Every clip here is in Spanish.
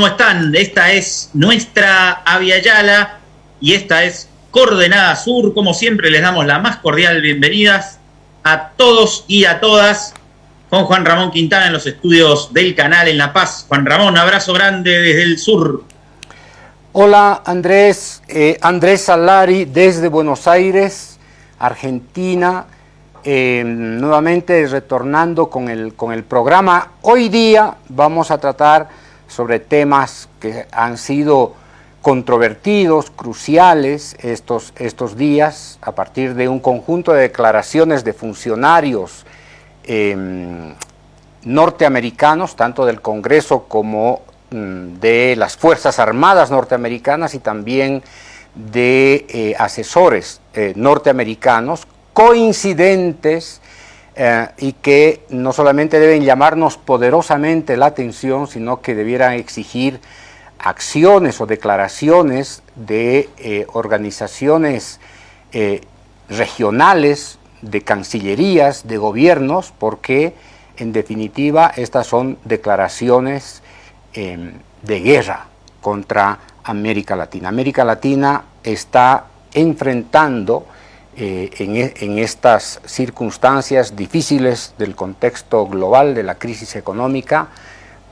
¿cómo están? Esta es nuestra Aviala y esta es Coordenada Sur. Como siempre, les damos la más cordial bienvenidas a todos y a todas con Juan Ramón Quintana en los estudios del canal en La Paz. Juan Ramón, abrazo grande desde el sur. Hola Andrés, eh, Andrés Salari desde Buenos Aires, Argentina, eh, nuevamente retornando con el, con el programa. Hoy día vamos a tratar sobre temas que han sido controvertidos, cruciales estos, estos días, a partir de un conjunto de declaraciones de funcionarios em, norteamericanos, tanto del Congreso como mm, de las Fuerzas Armadas norteamericanas y también de eh, asesores eh, norteamericanos coincidentes eh, y que no solamente deben llamarnos poderosamente la atención, sino que debieran exigir acciones o declaraciones de eh, organizaciones eh, regionales, de cancillerías, de gobiernos, porque en definitiva estas son declaraciones em, de guerra contra América Latina. América Latina está enfrentando eh, e, en, estas circunstancias difíciles del contexto global de la crisis económica,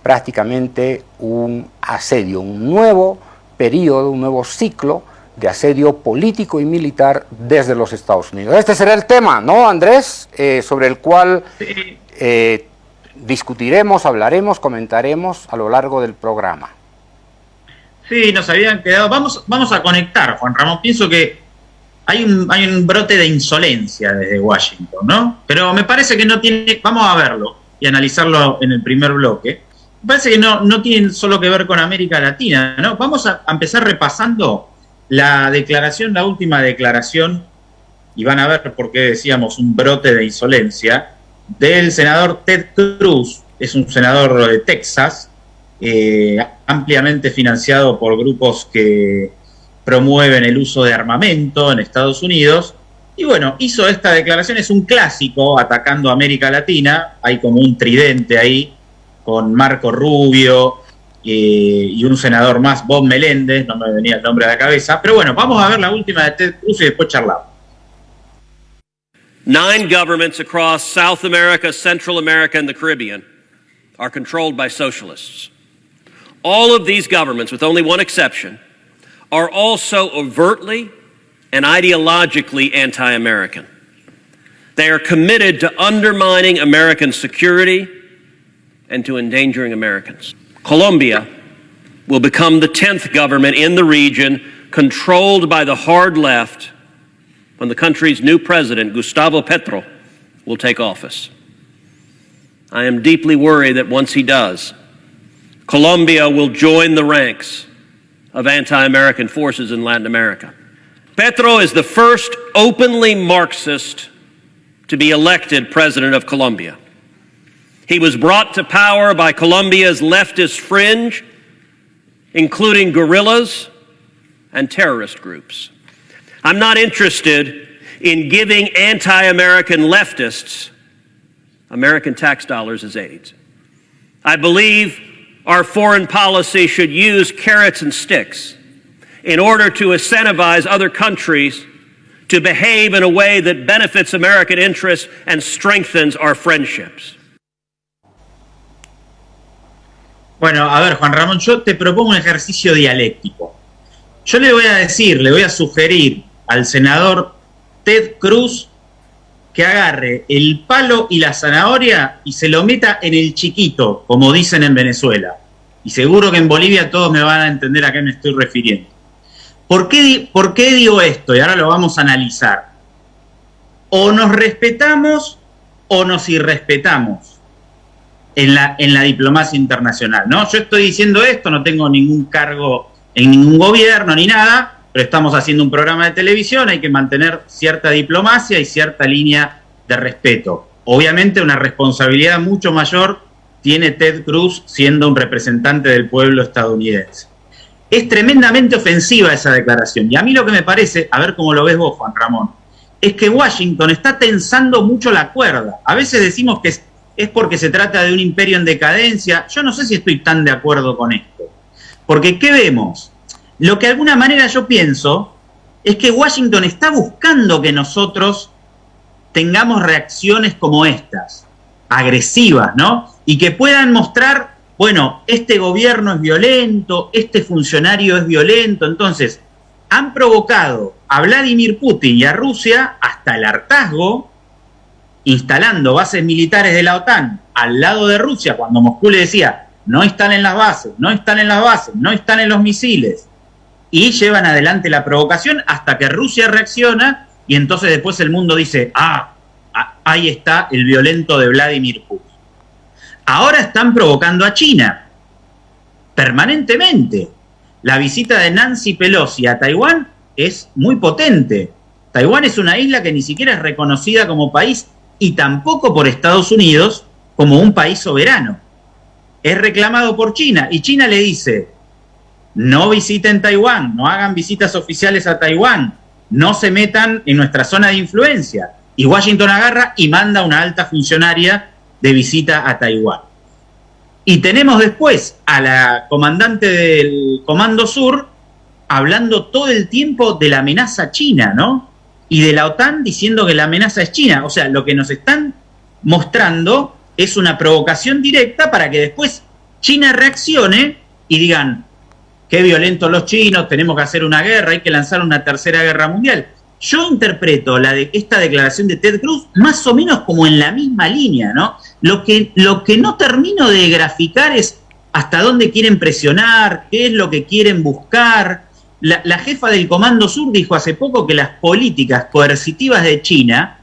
prácticamente un asedio, un nuevo periodo, un nuevo ciclo de asedio político y militar desde los Estados Unidos. Este será el tema, ¿no, Andrés? Eh, sobre el cual eh, discutiremos, hablaremos, comentaremos a lo largo del programa. Sí, nos habían quedado. Vamos, vamos a conectar, Juan Ramón. Pienso que hay un, brote de insolencia desde Washington, ¿no? Pero me parece que no tiene, vamos a verlo y analizarlo en el primer bloque. Me parece que no, no tiene solo que ver con América Latina, ¿no? Vamos a, empezar repasando la declaración, la última declaración, y van a ver por qué decíamos un brote de insolencia, del senador Ted Cruz, es un senador de Texas, eh, ampliamente financiado por grupos que promueven el uso de armamento en Estados Unidos. Y bueno, hizo esta declaración, es un clásico atacando a América Latina, hay como un tridente ahí con Marco Rubio eh, y un senador más, Bob Meléndez, no me venía el nombre a la cabeza, pero bueno, vamos a ver la última de Ted Cruz y después charlamos. Nine governments across South America, Central America, and the Caribbean are controlled by socialists. All of these governments, with only one exception, are also overtly and ideologically anti American. They are committed to undermining American security and to endangering Americans. Colombia will become the 10th government in the region controlled by the hard left when the country's new president, Gustavo Petro, will take office. I am deeply worried that once he does, Colombia will join the ranks of anti American forces in Latin America. Petro is the first openly Marxist to be elected president of Colombia. He was brought to power by Colombia's leftist fringe, including guerrillas and terrorist groups. I'm not interested in giving anti American leftists American tax dollars as aids. I believe our foreign policy should use carrots and sticks in order to incentivize other countries to behave in a way that benefits American interests and strengthens our friendships. Bueno, a ver, Juan Ramón, yo te propongo un ejercicio dialéctico. Yo le voy a decir, le voy a sugerir al senador Ted Cruz que agarre el palo y la zanahoria y se lo meta en el chiquito, como dicen en Venezuela. Y seguro que en Bolivia todos me van a entender a qué me estoy refiriendo. ¿Por qué, ¿Por qué digo esto? Y ahora lo vamos a analizar. O nos respetamos o nos irrespetamos en la, en la diplomacia internacional. ¿no? Yo estoy diciendo esto, no tengo ningún cargo en ningún gobierno ni nada, pero estamos haciendo un programa de televisión, hay que mantener cierta diplomacia y cierta línea de respeto. Obviamente una responsabilidad mucho mayor tiene Ted Cruz siendo un representante del pueblo estadounidense. Es tremendamente ofensiva esa declaración y a mí lo que me parece, a ver cómo lo ves vos, Juan Ramón, es que Washington está tensando mucho la cuerda. A veces decimos que es porque se trata de un imperio en decadencia. Yo no sé si estoy tan de acuerdo con esto. Porque, ¿qué vemos? Lo que de alguna manera yo pienso es que Washington está buscando que nosotros tengamos reacciones como estas, agresivas, ¿no? Y que puedan mostrar, bueno, este gobierno es violento, este funcionario es violento. Entonces, han provocado a Vladimir Putin y a Rusia hasta el hartazgo, instalando bases militares de la OTAN al lado de Rusia, cuando Moscú le decía, no están en las bases, no están en las bases, no están en los misiles, y llevan adelante la provocación hasta que Rusia reacciona y entonces después el mundo dice, ah, ahí está el violento de Vladimir Putin. Ahora están provocando a China, permanentemente. La visita de Nancy Pelosi a Taiwán es muy potente. Taiwán es una isla que ni siquiera es reconocida como país y tampoco por Estados Unidos como un país soberano. Es reclamado por China y China le dice, no visiten Taiwán, no hagan visitas oficiales a Taiwán, no se metan en nuestra zona de influencia. Y Washington agarra y manda una alta funcionaria de visita a Taiwán. Y tenemos después a la comandante del Comando Sur hablando todo el tiempo de la amenaza china, ¿no? Y de la OTAN diciendo que la amenaza es China. O sea, lo que nos están mostrando es una provocación directa para que después China reaccione y digan, qué violentos los chinos, tenemos que hacer una guerra, hay que lanzar una tercera guerra mundial. Yo interpreto la de, esta declaración de Ted Cruz más o menos como en la misma línea, ¿no? Lo que, no termino de graficar es hasta dónde quieren presionar, qué es lo que quieren buscar. La jefa del Comando Sur dijo hace poco que las políticas coercitivas de China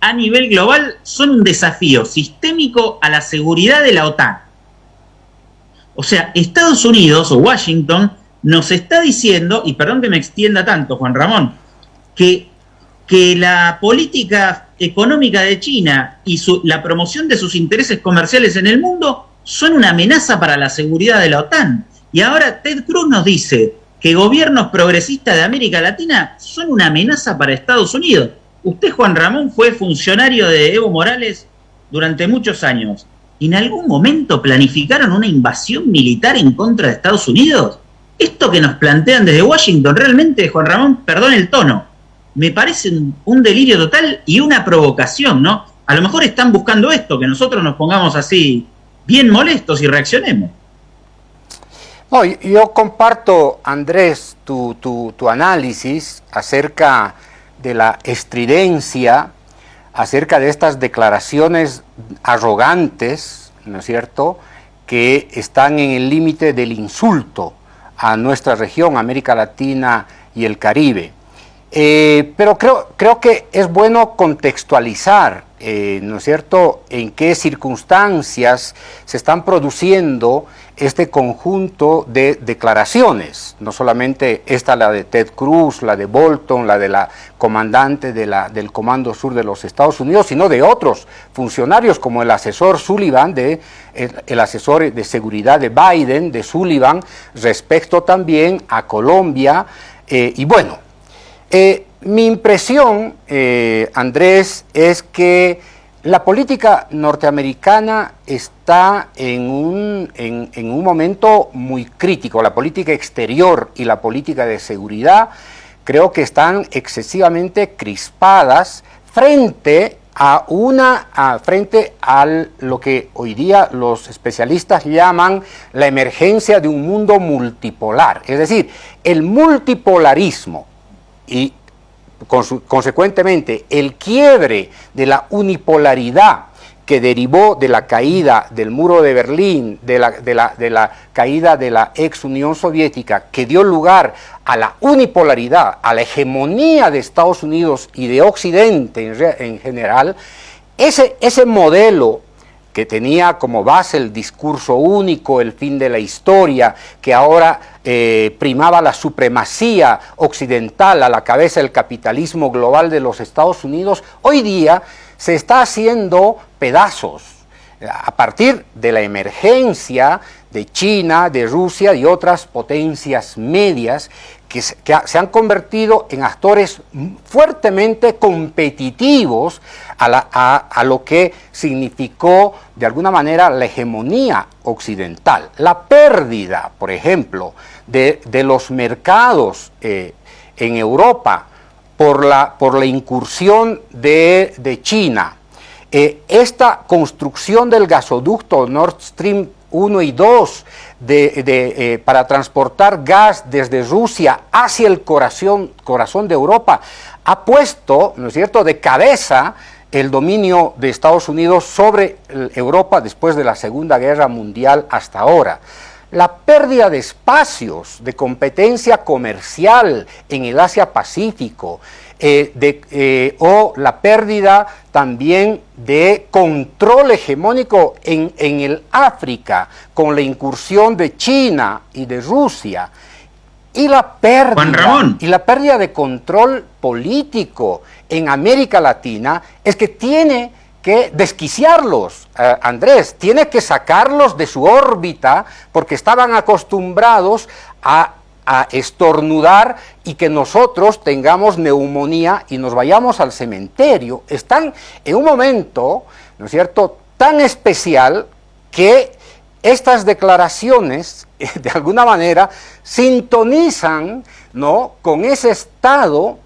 a nivel global son un desafío sistémico a la seguridad de la OTAN. O sea, Estados Unidos o Washington nos está diciendo, y perdón que me extienda tanto, Juan Ramón, que, que la política económica de China y la promoción de sus intereses comerciales en el mundo son una amenaza para la seguridad de la OTAN. Y ahora Ted Cruz nos dice que gobiernos progresistas de América Latina son una amenaza para Estados Unidos. Usted, Juan Ramón, fue funcionario de Evo Morales durante muchos años. ¿En algún momento planificaron una invasión militar en contra de Estados Unidos? Esto que nos plantean desde Washington, realmente, Juan Ramón, perdón el tono, me parece un, delirio total y una provocación, ¿no? A lo mejor están buscando esto, que nosotros nos pongamos así bien molestos y reaccionemos. yo comparto, Andrés, tu, tu análisis acerca de la estridencia acerca de estas declaraciones arrogantes, ¿no es cierto?, que están en el límite del insulto a nuestra región, América Latina y el Caribe. Eh, pero creo, creo que es bueno contextualizar, eh, ¿no es cierto?, en qué circunstancias se están produciendo este conjunto de declaraciones, no solamente esta, la de Ted Cruz, la de Bolton, la de la comandante de la, del Comando Sur de los Estados Unidos, sino de otros funcionarios como el asesor Sullivan, de, el, asesor de seguridad de Biden, de Sullivan, respecto también a Colombia. Eh, y bueno, eh, mi impresión, eh, Andrés, es que la política norteamericana está en un, en, un, momento muy crítico. La política exterior y la política de seguridad creo que están excesivamente crispadas frente a una frente a lo que hoy día los especialistas llaman la emergencia de un mundo multipolar, es decir, el multipolarismo y consecuentemente, el quiebre de la unipolaridad que derivó de la caída del muro de Berlín, de la, de la, caída de la ex Unión Soviética, que dio lugar a la unipolaridad, a la hegemonía de Estados Unidos y de Occidente en, en general, ese, ese modelo que tenía como base el discurso único, el fin de la historia, que ahora eh, primaba la supremacía occidental a la cabeza del capitalismo global de los Estados Unidos, hoy día se está haciendo pedazos. a partir de la emergencia de China, de Rusia y otras potencias medias que se, han convertido en actores fuertemente competitivos a, lo que significó de alguna manera la hegemonía occidental. La pérdida, por ejemplo, de, los mercados eh, en Europa por la, por la incursión de, China. Eh, esta construcción del gasoducto Nord Stream 1 y 2 de, eh, para transportar gas desde Rusia hacia el corazón, corazón de Europa ha puesto, ¿no es cierto?, de cabeza el dominio de Estados Unidos sobre Europa después de la Segunda Guerra Mundial hasta ahora. La pérdida de espacios de competencia comercial en el Asia-Pacífico, eh, eh, o la pérdida también de control hegemónico en, el África con la incursión de China y de Rusia y la pérdida y la pérdida de control político en América Latina es que tiene que desquiciarlos, eh, Andrés, tiene que sacarlos de su órbita porque estaban acostumbrados a a estornudar y que nosotros tengamos neumonía y nos vayamos al cementerio. Están en un momento, ¿no es cierto?, tan especial que estas declaraciones, de alguna manera, sintonizan ¿no? con ese estado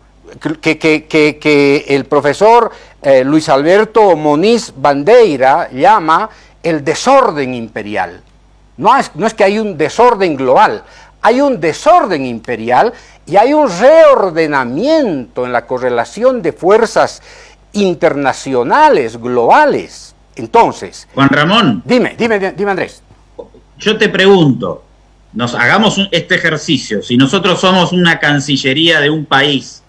que, que, el profesor eh, Luis Alberto Moniz Bandeira llama el desorden imperial. No es, no es que hay un desorden global, hay un desorden imperial y hay un reordenamiento en la correlación de fuerzas internacionales, globales. Entonces... Juan Ramón. Dime, dime, dime Andrés. Yo te pregunto, nos hagamos este ejercicio, si nosotros somos una cancillería de un país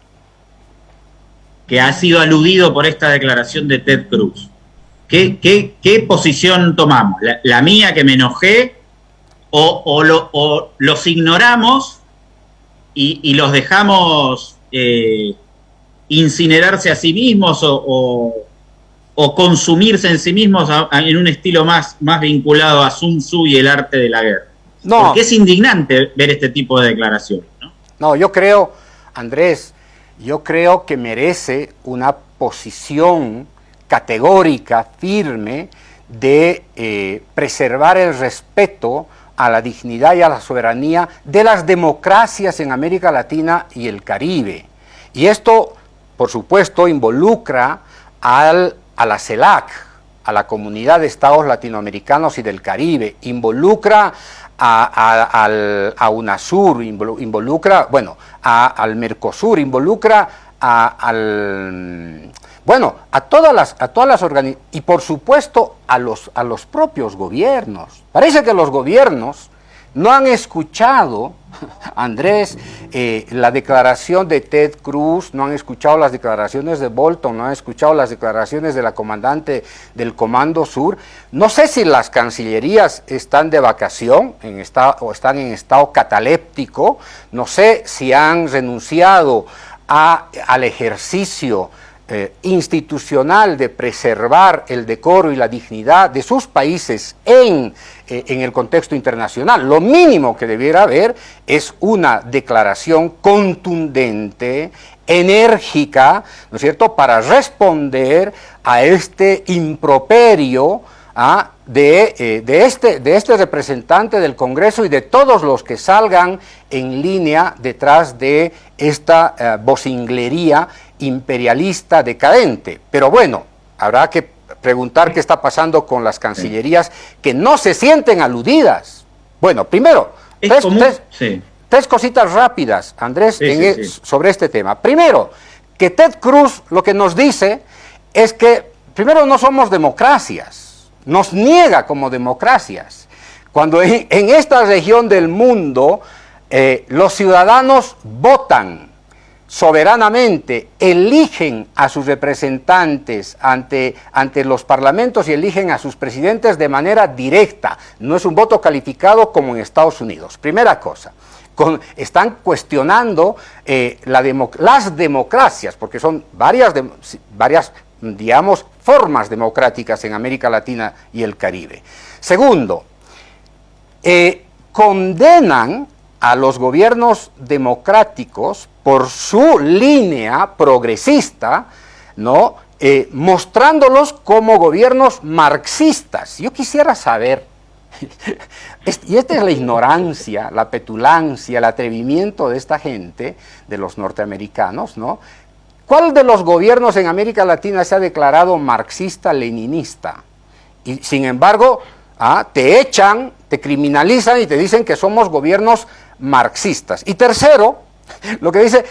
que ha sido aludido por esta declaración de Ted Cruz, ¿qué, qué, posición tomamos? la mía que me enojé o, los ignoramos y, los dejamos eh, incinerarse a sí mismos o, consumirse en sí mismos en un estilo más, más vinculado a Sun Tzu y el arte de la guerra. No. Porque es indignante ver este tipo de declaraciones. ¿no? no, yo creo, Andrés, yo creo que merece una posición categórica, firme, de eh, preservar el respeto a la dignidad y a la soberanía de las democracias en América Latina y el Caribe. Y esto, por supuesto, involucra al, a la CELAC, a la Comunidad de Estados Latinoamericanos y del Caribe, involucra a, UNASUR, involucra, bueno, al Mercosur, involucra al bueno, a todas las, a todas las organizaciones y por supuesto a los, a los propios gobiernos. Parece que los gobiernos no han escuchado, Andrés, eh, la declaración de Ted Cruz, no han escuchado las declaraciones de Bolton, no han escuchado las declaraciones de la comandante del Comando Sur. No sé si las cancillerías están de vacación en o están en estado cataléptico, no sé si han renunciado al ejercicio eh, institucional de preservar el decoro y la dignidad de sus países en, eh, en el contexto internacional. Lo mínimo que debiera haber es una declaración contundente, enérgica, ¿no es cierto?, para responder a este improperio ¿ah? de, eh, este, de este representante del Congreso y de todos los que salgan en línea detrás de esta vocinglería imperialista decadente. Pero bueno, habrá que preguntar qué está pasando con las cancillerías que no se sienten aludidas. Bueno, primero, tres, cositas rápidas, Andrés, e, sobre este tema. Primero, que Ted Cruz lo que nos dice es que, primero, no somos democracias, nos niega como democracias. Cuando en, esta región del mundo eh, los ciudadanos votan, soberanamente eligen a sus representantes ante, ante los parlamentos y eligen a sus presidentes de manera directa. No es un voto calificado como en Estados Unidos. Primera cosa. están cuestionando eh, las democracias, porque son varias, varias, digamos, formas democráticas en América Latina y el Caribe. Segundo, eh, condenan a los gobiernos democráticos por su línea progresista, ¿no? Eh, mostrándolos como gobiernos marxistas. Yo quisiera saber, y esta es la ignorancia, la petulancia, el atrevimiento de esta gente, de los norteamericanos, ¿no? ¿Cuál de los gobiernos en América Latina se ha declarado marxista-leninista? Y sin embargo, ah, te echan, te criminalizan y te dicen que somos gobiernos marxistas. Y tercero, lo que dice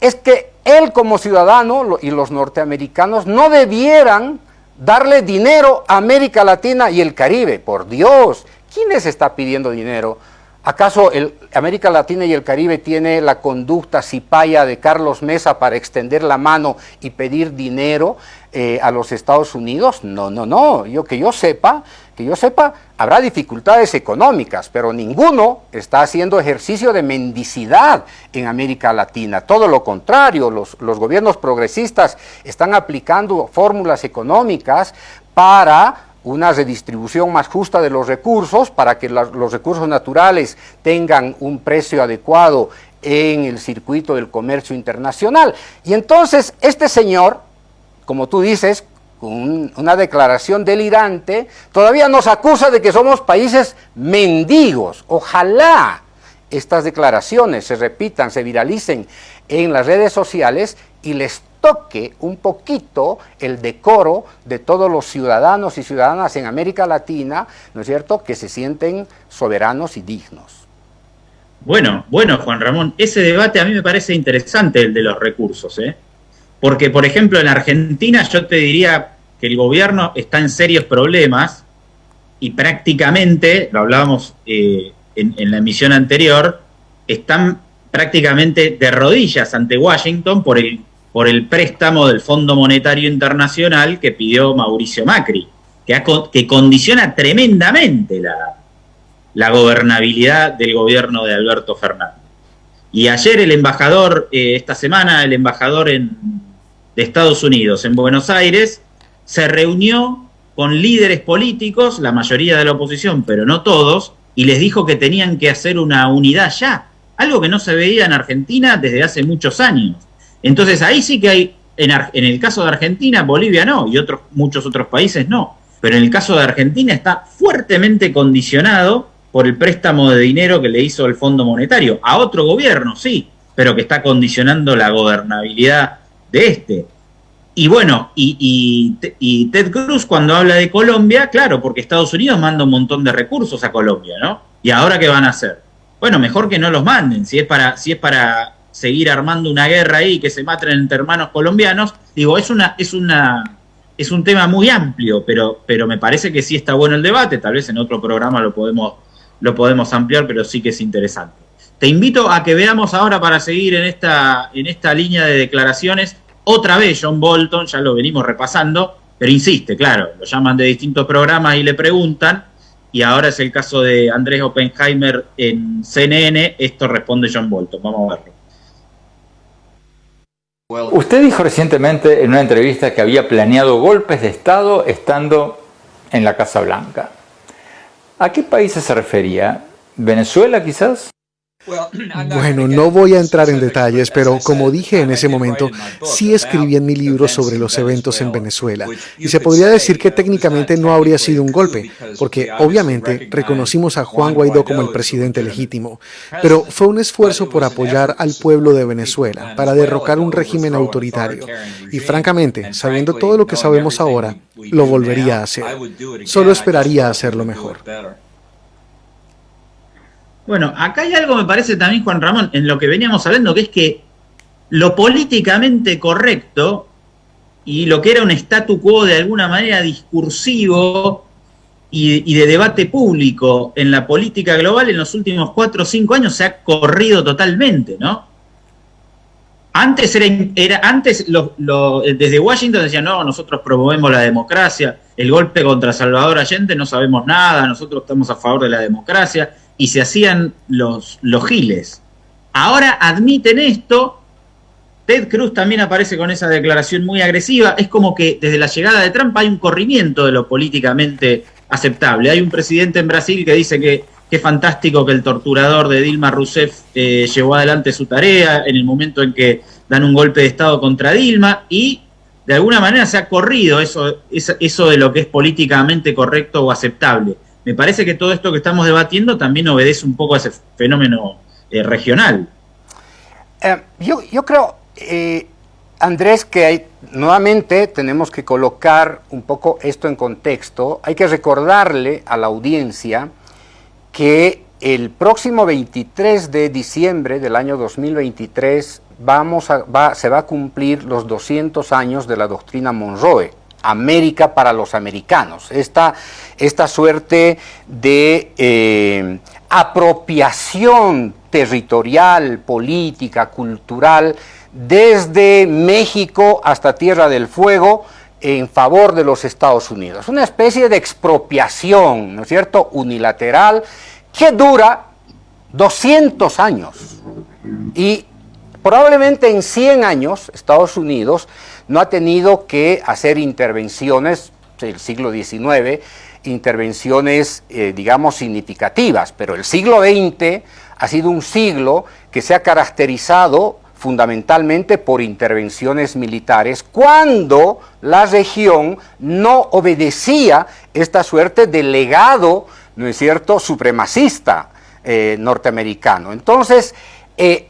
es que él como ciudadano y los norteamericanos no debieran darle dinero a América Latina y el Caribe. Por Dios, ¿quién les está pidiendo dinero? ¿Acaso América Latina y el Caribe tiene la conducta cipaya de Carlos Mesa para extender la mano y pedir dinero eh, a los Estados Unidos? No, no, no. Yo que yo sepa, que yo sepa, habrá dificultades económicas, pero ninguno está haciendo ejercicio de mendicidad en América Latina. Todo lo contrario, los, los gobiernos progresistas están aplicando fórmulas económicas para una redistribución más justa de los recursos para que los recursos naturales tengan un precio adecuado en el circuito del comercio internacional. Y entonces este señor, como tú dices, una declaración delirante, todavía nos acusa de que somos países mendigos. Ojalá estas declaraciones se repitan, se viralicen en las redes sociales y les toque un poquito el decoro de todos los ciudadanos y ciudadanas en América Latina, ¿no es cierto?, que se sienten soberanos y dignos. Bueno, bueno, Juan Ramón, ese debate a mí me parece interesante, el de los recursos, ¿eh? Porque, por ejemplo, en Argentina yo te diría que el gobierno está en serios problemas y prácticamente, lo hablábamos eh, en, en la emisión anterior, están prácticamente de rodillas ante Washington por el por el préstamo del Fondo Monetario Internacional que pidió Mauricio Macri, que, que condiciona tremendamente la, la, gobernabilidad del gobierno de Alberto Fernández. Y ayer el embajador, eh, esta semana el embajador de Estados Unidos en Buenos Aires, se reunió con líderes políticos, la mayoría de la oposición, pero no todos, y les dijo que tenían que hacer una unidad ya, algo que no se veía en Argentina desde hace muchos años. Entonces ahí sí que hay, en, el caso de Argentina, Bolivia no, y otros, muchos otros países no, pero en el caso de Argentina está fuertemente condicionado por el préstamo de dinero que le hizo el Fondo Monetario. A otro gobierno, sí, pero que está condicionando la gobernabilidad de este. Y bueno, y, y, Ted Cruz cuando habla de Colombia, claro, porque Estados Unidos manda un montón de recursos a Colombia, ¿no? ¿Y ahora qué van a hacer? Bueno, mejor que no los manden, si es para, si es para seguir armando una guerra ahí, que se maten entre hermanos colombianos. Digo, es una, es una, es un tema muy amplio, pero, pero me parece que sí está bueno el debate, tal vez en otro programa lo podemos, lo podemos ampliar, pero sí que es interesante. Te invito a que veamos ahora para seguir en esta, en esta línea de declaraciones, otra vez John Bolton, ya lo venimos repasando, pero insiste, claro, lo llaman de distintos programas y le preguntan, y ahora es el caso de Andrés Oppenheimer en CNN, esto responde John Bolton, vamos a verlo. Usted dijo recientemente en una entrevista que había planeado golpes de Estado estando en la Casa Blanca. ¿A qué países se refería? ¿Venezuela quizás? Bueno, no voy a entrar en detalles, pero como dije en ese momento, sí escribí en mi libro sobre los eventos en Venezuela. Y se podría decir que técnicamente no habría sido un golpe, porque obviamente reconocimos a Juan Guaidó como el presidente legítimo, pero fue un esfuerzo por apoyar al pueblo de Venezuela para derrocar un régimen autoritario. Y francamente, sabiendo todo lo que sabemos ahora, lo volvería a hacer. Solo esperaría hacerlo mejor. Bueno, acá hay algo, me parece también, Juan Ramón, en lo que veníamos hablando, que es que lo políticamente correcto y lo que era un statu quo de alguna manera discursivo y, de debate público en la política global en los últimos cuatro o cinco años se ha corrido totalmente, ¿no? Antes, era, era antes desde Washington decían, no, nosotros promovemos la democracia, el golpe contra Salvador Allende no sabemos nada, nosotros estamos a favor de la democracia y se hacían los, los giles. Ahora admiten esto Ted Cruz también aparece con esa declaración muy agresiva. Es como que desde la llegada de Trump hay un corrimiento de lo políticamente aceptable. Hay un presidente en Brasil que dice que es fantástico que el torturador de Dilma Rousseff eh, llevó adelante su tarea en el momento en que dan un golpe de Estado contra Dilma y de alguna manera se ha corrido eso, eso de lo que es políticamente correcto o aceptable. Me parece que todo esto que estamos debatiendo también obedece un poco a ese fenómeno eh, regional. Eh, yo, creo, eh, Andrés, que hay, nuevamente tenemos que colocar un poco esto en contexto. Hay que recordarle a la audiencia que el próximo 23 de diciembre del año 2023 vamos a, se va a cumplir los 200 años de la doctrina Monroe, América para los americanos. Esta, esta suerte de eh, apropiación territorial, política, cultural, desde México hasta Tierra del Fuego, en favor de los Estados Unidos. Una especie de expropiación, ¿no es cierto?, unilateral, que dura 200 años. Y Probablemente en 100 años Estados Unidos no ha tenido que hacer intervenciones, el siglo XIX, intervenciones, eh, digamos, significativas, pero el siglo XX ha sido un siglo que se ha caracterizado fundamentalmente por intervenciones militares, cuando la región no obedecía esta suerte de legado, ¿no es cierto?, supremacista eh, norteamericano. Entonces, eh,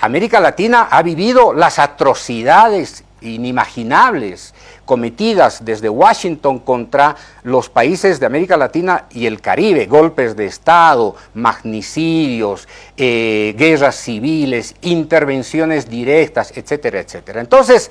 América Latina ha vivido las atrocidades inimaginables cometidas desde Washington contra los países de América Latina y el Caribe, golpes de Estado, magnicidios, eh, guerras civiles, intervenciones directas, etcétera, etcétera. Entonces,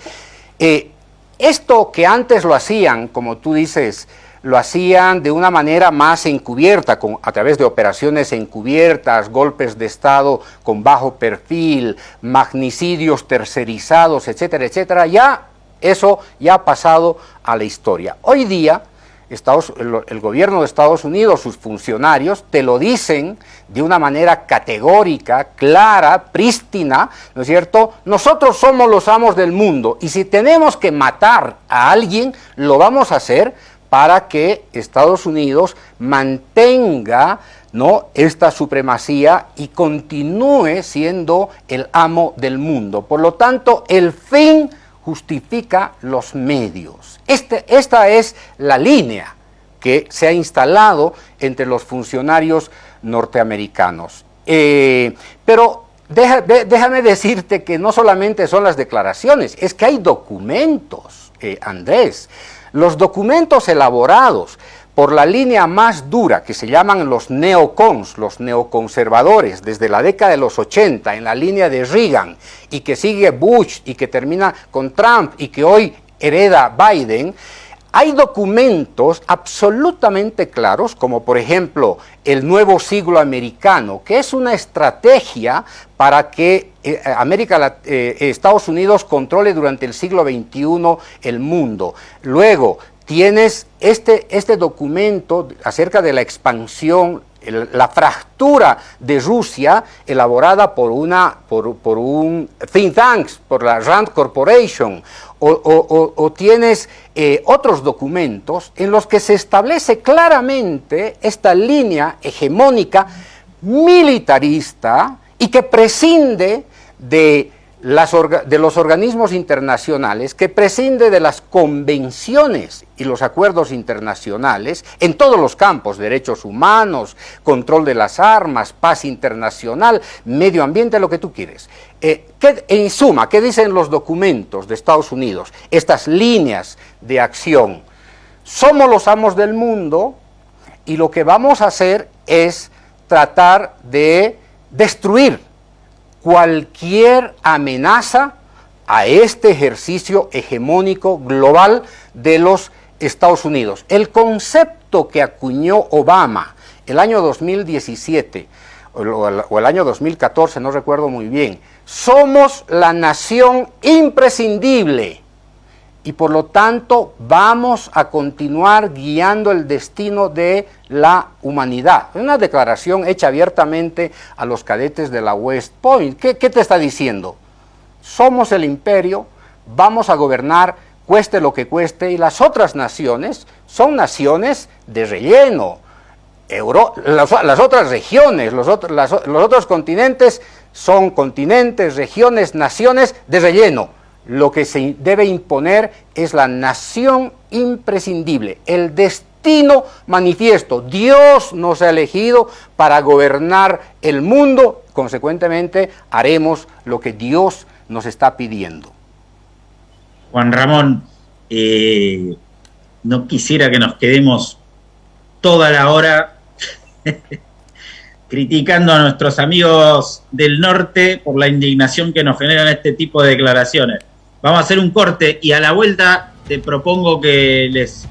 eh, esto que antes lo hacían, como tú dices, lo hacían de una manera más encubierta, con, a través de operaciones encubiertas, golpes de Estado con bajo perfil, magnicidios tercerizados, etcétera, etcétera. Ya eso ya ha pasado a la historia. Hoy día, Estados, el, el, gobierno de Estados Unidos, sus funcionarios, te lo dicen de una manera categórica, clara, prístina, ¿no es cierto? Nosotros somos los amos del mundo y si tenemos que matar a alguien, lo vamos a hacer para que Estados Unidos mantenga ¿no? esta supremacía y continúe siendo el amo del mundo. Por lo tanto, el fin justifica los medios. Este, esta es la línea que se ha instalado entre los funcionarios norteamericanos. Eh, pero déjame decirte que no solamente son las declaraciones, es que hay documentos, eh, Andrés. Los documentos elaborados por la línea más dura que se llaman los neocons, los neoconservadores, desde la década de los 80 en la línea de Reagan y que sigue Bush y que termina con Trump y que hoy hereda Biden, hay documentos absolutamente claros, como por ejemplo el nuevo siglo americano, que es una estrategia para que eh, América, eh, Estados Unidos controle durante el siglo XXI el mundo. Luego, tienes este, este documento acerca de la expansión, la fractura de Rusia elaborada por, una, por, por un think tank, por la Rand Corporation, o, tienes eh, otros documentos en los que se establece claramente esta línea hegemónica militarista y que prescinde de de los organismos internacionales, que prescinde de las convenciones y los acuerdos internacionales en todos los campos, derechos humanos, control de las armas, paz internacional, medio ambiente, lo que tú quieres. Eh, en suma, ¿qué dicen los documentos de Estados Unidos? Estas líneas de acción. Somos los amos del mundo y lo que vamos a hacer es tratar de destruir cualquier amenaza a este ejercicio hegemónico global de los Estados Unidos. El concepto que acuñó Obama el año 2017 o el año 2014, no recuerdo muy bien, somos la nación imprescindible y por lo tanto vamos a continuar guiando el destino de la humanidad. Una declaración hecha abiertamente a los cadetes de la West Point. ¿Qué, te está diciendo? somos el imperio, vamos a gobernar cueste lo que cueste, y las otras naciones son naciones de relleno. las, otras regiones, los, los otros continentes son continentes, regiones, naciones de relleno. Lo que se debe imponer es la nación imprescindible, el destino manifiesto. Dios nos ha elegido para gobernar el mundo, consecuentemente haremos lo que Dios nos está pidiendo. Juan Ramón, eh, no quisiera que nos quedemos toda la hora criticando a nuestros amigos del norte por la indignación que nos generan este tipo de declaraciones. Vamos a hacer un corte y a la vuelta te propongo que les...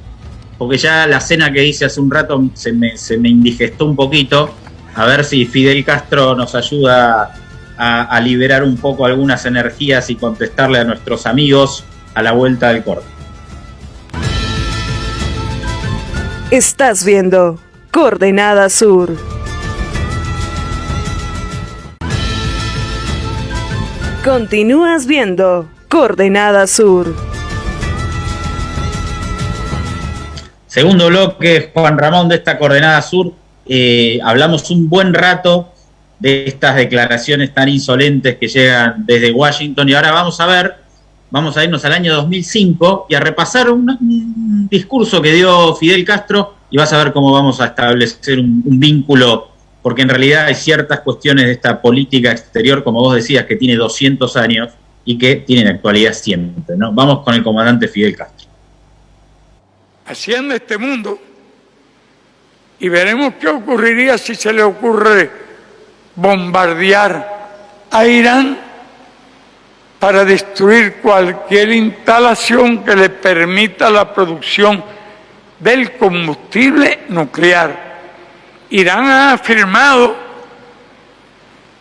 Porque ya la cena que hice hace un rato se me, se me indigestó un poquito. A ver si Fidel Castro nos ayuda a, liberar un poco algunas energías y contestarle a nuestros amigos a la vuelta del corte. Estás viendo Coordenada Sur. Continúas viendo Coordenada Sur. Segundo bloque, Juan Ramón, de esta Coordenada Sur. Eh, hablamos un buen rato de estas declaraciones tan insolentes que llegan desde Washington. Y ahora vamos a ver, vamos a irnos al año 2005 y a repasar un, discurso que dio Fidel Castro y vas a ver cómo vamos a establecer un, vínculo, porque en realidad hay ciertas cuestiones de esta política exterior, como vos decías, que tiene 200 años y que tienen actualidad siempre. ¿no? Vamos con el comandante Fidel Castro. Haciendo este mundo y veremos qué ocurriría si se le ocurre bombardear a Irán para destruir cualquier instalación que le permita la producción del combustible nuclear. Irán ha firmado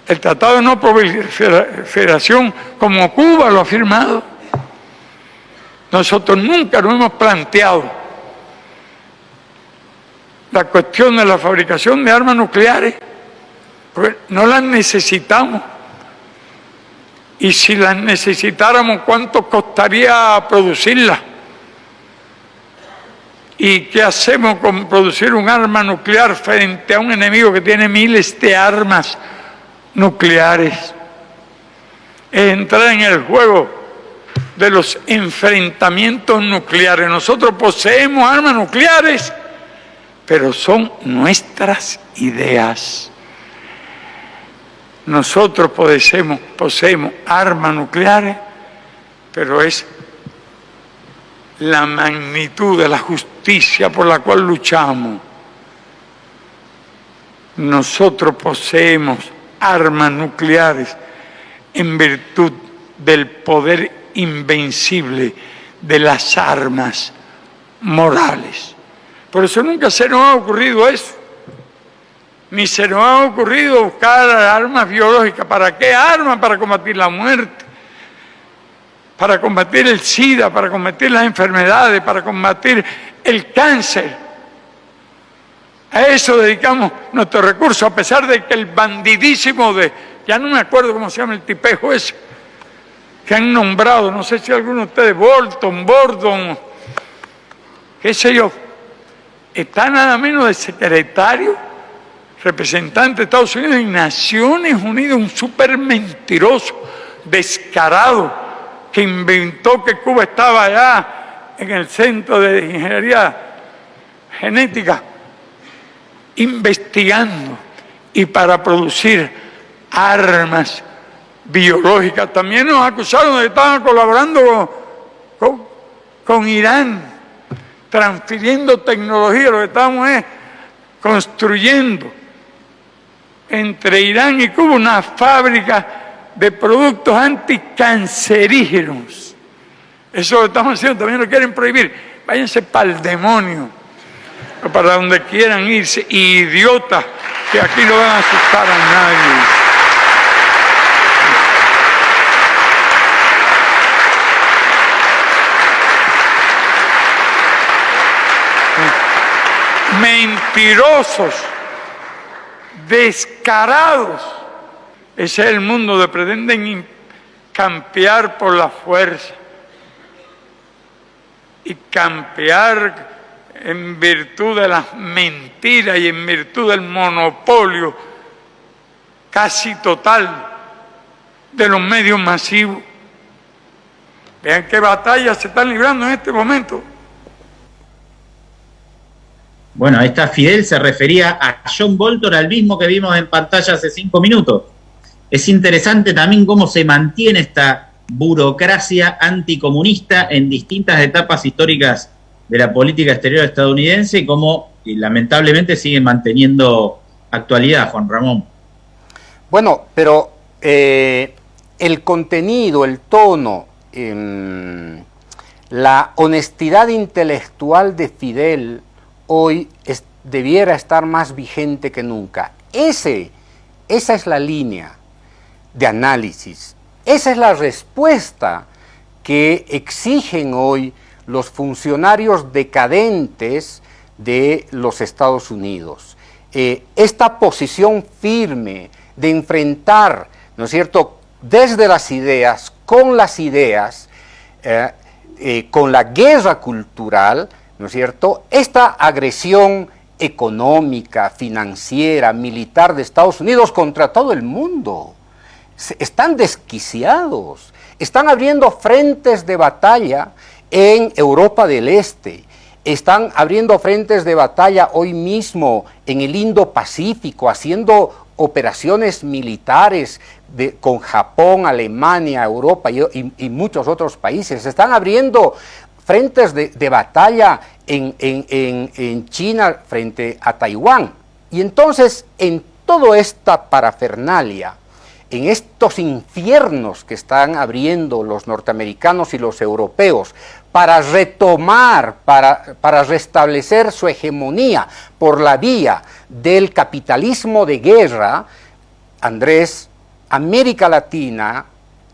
el Tratado de No Proliferación como Cuba lo ha firmado. Nosotros nunca nos hemos planteado la cuestión de la fabricación de armas nucleares no las necesitamos. Y si las necesitáramos, ¿cuánto costaría producirlas? ¿Y qué hacemos con producir un arma nuclear frente a un enemigo que tiene miles de armas nucleares? Es entrar en el juego de los enfrentamientos nucleares. Nosotros poseemos armas nucleares, pero son nuestras ideas. Nosotros poseemos, poseemos armas nucleares, pero es la magnitud de la justicia por la cual luchamos. Nosotros poseemos armas nucleares en virtud del poder invencible de las armas morales. Por eso nunca se nos ha ocurrido eso ni se nos ha ocurrido buscar armas biológicas. ¿Para qué armas? Para combatir la muerte, para combatir el SIDA, para combatir las enfermedades, para combatir el cáncer. A eso dedicamos nuestros recursos, a pesar de que el bandidísimo de, ya no me acuerdo cómo se llama el tipejo ese, que han nombrado, no sé si alguno de ustedes, Bolton, Bordon, qué sé yo, está nada menos de secretario representante de Estados Unidos y Naciones Unidas, un súper mentiroso, descarado, que inventó que Cuba estaba allá en el Centro de Ingeniería Genética, investigando y para producir armas biológicas. También nos acusaron de que estaban colaborando con, con Irán, transfiriendo tecnología, lo que estamos es construyendo entre Irán y Cuba una fábrica de productos anticancerígenos. Eso lo estamos haciendo, también lo quieren prohibir. Váyanse para el demonio, para donde quieran irse, idiotas, que aquí no van a asustar a nadie. Mentirosos descarados. Ese es el mundo de pretenden campear por la fuerza y campear en virtud de las mentiras y en virtud del monopolio casi total de los medios masivos. Vean qué batallas se están librando en este momento. Bueno, está Fidel, se refería a John Bolton, al mismo que vimos en pantalla hace cinco minutos. Es interesante también cómo se mantiene esta burocracia anticomunista en distintas etapas históricas de la política exterior estadounidense y cómo lamentablemente sigue manteniendo actualidad, Juan Ramón. Bueno, pero eh, el contenido, el tono, em, la honestidad intelectual de Fidel hoy debiera estar más vigente que nunca. Ese, esa es la línea de análisis. Esa es la respuesta que exigen hoy los funcionarios decadentes de los Estados Unidos. Eh, esta posición firme de enfrentar, ¿no es cierto?, desde las ideas, con las ideas, eh, eh, con la guerra cultural, ¿no es cierto?, esta agresión económica, financiera, militar de Estados Unidos contra todo el mundo están desquiciados, están abriendo frentes de batalla en Europa del Este, están abriendo frentes de batalla hoy mismo en el Indo-Pacífico, haciendo operaciones militares con Japón, Alemania, Europa y, muchos otros países. Están abriendo frentes de, batalla en, en China frente a Taiwán. Y entonces, en toda esta parafernalia, en estos infiernos que están abriendo los norteamericanos y los europeos para retomar, para, para, restablecer su hegemonía por la vía del capitalismo de guerra, Andrés, América Latina